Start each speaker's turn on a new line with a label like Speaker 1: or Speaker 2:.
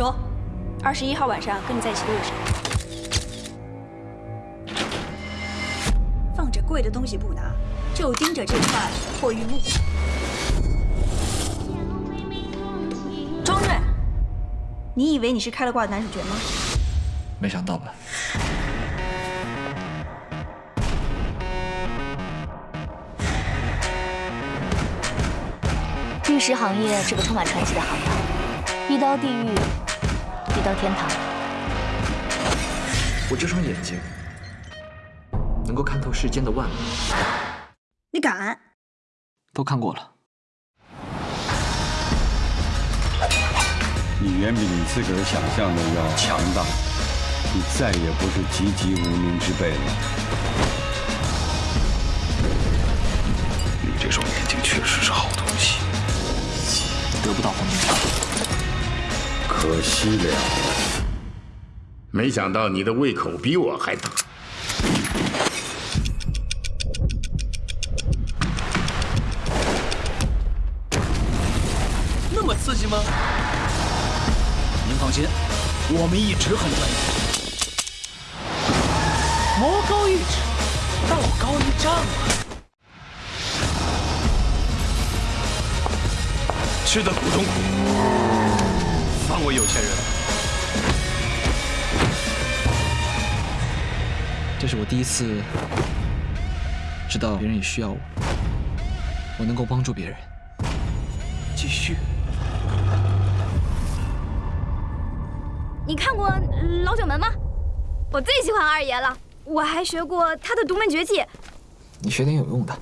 Speaker 1: 说，二十一号晚上跟你在一起的有谁？放着贵的东西不拿，就盯着这块破玉木。庄睿，你以为你是开了挂的男主角吗？
Speaker 2: 没想到吧？
Speaker 3: 律师行业是个充满传奇的行业，一刀地狱，一刀天堂。
Speaker 2: 我这双眼睛能够看透世间的万物。
Speaker 1: 你敢？
Speaker 2: 都看过了。
Speaker 4: 你远比你自个儿想象的要强大，你再也不是籍籍无名之辈了。
Speaker 5: 你这双眼睛确实是好东西。
Speaker 2: 得不到黄金叉，
Speaker 4: 可惜了。
Speaker 5: 没想到你的胃口比我还大。
Speaker 6: 那么刺激吗？您放心，我们一直很专业。魔高一尺，道高一丈啊！吃的苦中苦，放我有钱人。
Speaker 2: 这是我第一次知道别人也需要我，我能够帮助别人。
Speaker 6: 继续。
Speaker 7: 你看过《老九门》吗？我最喜欢二爷了，我还学过他的独门绝技。
Speaker 2: 你学点有用的。